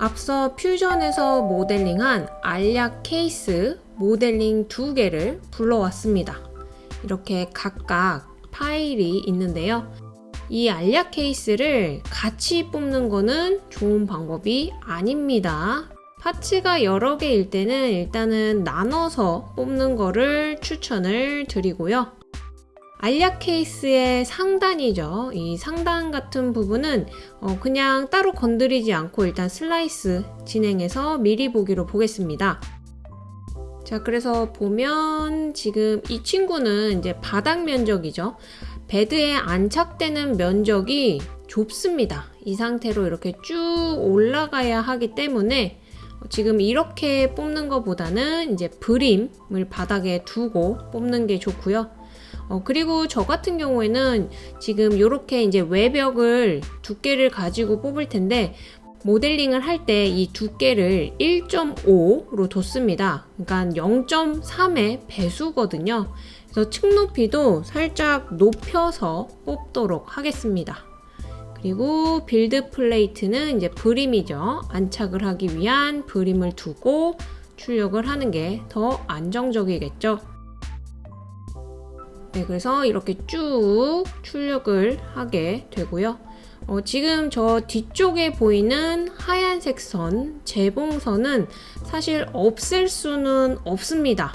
앞서 퓨전에서 모델링한 알약 케이스 모델링 두 개를 불러왔습니다. 이렇게 각각 파일이 있는데요. 이 알약 케이스를 같이 뽑는 거는 좋은 방법이 아닙니다. 파츠가 여러 개일 때는 일단은 나눠서 뽑는 거를 추천을 드리고요. 알약 케이스의 상단이죠. 이 상단 같은 부분은 어 그냥 따로 건드리지 않고 일단 슬라이스 진행해서 미리 보기로 보겠습니다. 자, 그래서 보면 지금 이 친구는 이제 바닥 면적이죠. 베드에 안착되는 면적이 좁습니다. 이 상태로 이렇게 쭉 올라가야 하기 때문에 지금 이렇게 뽑는 것보다는 이제 브림을 바닥에 두고 뽑는 게 좋고요. 어, 그리고 저 같은 경우에는 지금 이렇게 이제 외벽을 두께를 가지고 뽑을 텐데 모델링을 할 때 이 두께를 1.5로 뒀습니다. 그러니까 0.3의 배수거든요. 그래서 층 높이도 살짝 높여서 뽑도록 하겠습니다. 그리고 build plate는 이제 brim이죠. 안착을 하기 위한 brim을 두고 출력을 하는 게 더 안정적이겠죠. 네, 그래서 이렇게 쭉 출력을 하게 되고요. 어, 지금 저 뒤쪽에 보이는 하얀색 선, 재봉선은 사실 없앨 수는 없습니다.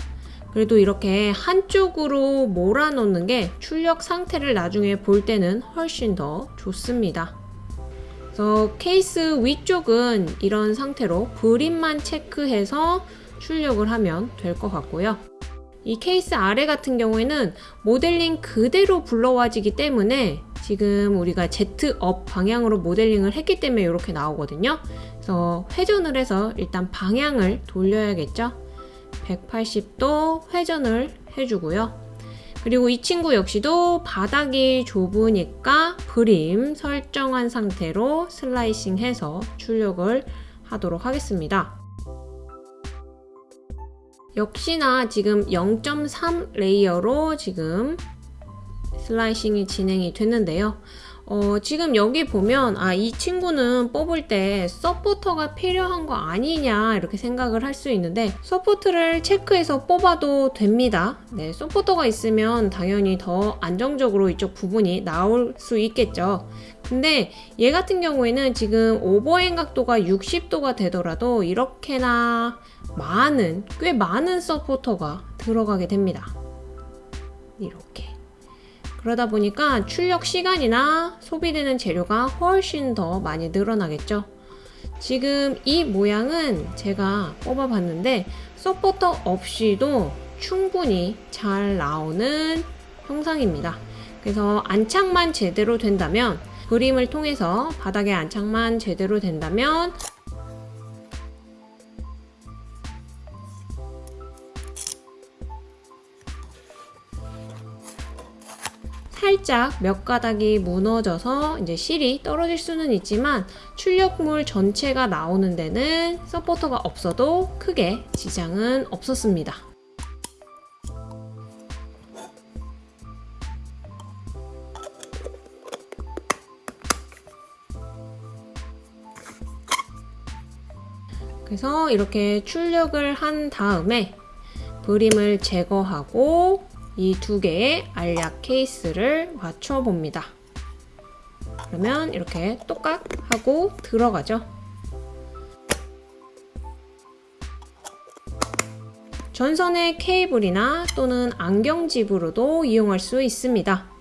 그래도 이렇게 한쪽으로 몰아놓는 게 출력 상태를 나중에 볼 때는 훨씬 더 좋습니다. 그래서 케이스 위쪽은 이런 상태로 brim만 체크해서 출력을 하면 될 것 같고요. 이 케이스 아래 같은 경우에는 모델링 그대로 불러와지기 때문에 지금 우리가 Z-up 방향으로 모델링을 했기 때문에 이렇게 나오거든요. 그래서 회전을 해서 일단 방향을 돌려야겠죠. 180도 회전을 해주고요. 그리고 이 친구 역시도 바닥이 좁으니까 brim 설정한 상태로 slicing 해서 출력을 하도록 하겠습니다. 역시나 지금 0.3 layer로 지금 slicing이 진행이 됐는데요. 어, 지금 여기 보면 아, 이 친구는 뽑을 때 서포터가 필요한 거 아니냐 이렇게 생각을 할 수 있는데 support를 체크해서 뽑아도 됩니다. 네, 서포터가 있으면 당연히 더 안정적으로 이쪽 부분이 나올 수 있겠죠. 근데 얘 같은 경우에는 지금 오버행 각도가 60도가 되더라도 이렇게나 많은 꽤 많은 서포터가 들어가게 됩니다. 이렇게 그러다 보니까 출력 시간이나 소비되는 재료가 훨씬 더 많이 늘어나겠죠. 지금 이 모양은 제가 뽑아봤는데 서포터 없이도 충분히 잘 나오는 형상입니다. 그래서 안착만 제대로 된다면 그림을 통해서 바닥에 안착만 제대로 된다면 살짝 몇 가닥이 무너져서 이제 실이 떨어질 수는 있지만 출력물 전체가 나오는 데는 서포터가 없어도 크게 지장은 없었습니다. 그래서 이렇게 출력을 한 다음에 그림을 제거하고 이 두 개의 알약 케이스를 맞춰 봅니다. 그러면 이렇게 똑같 하고 들어가죠. 전선의 케이블이나 또는 안경집으로도 이용할 수 있습니다.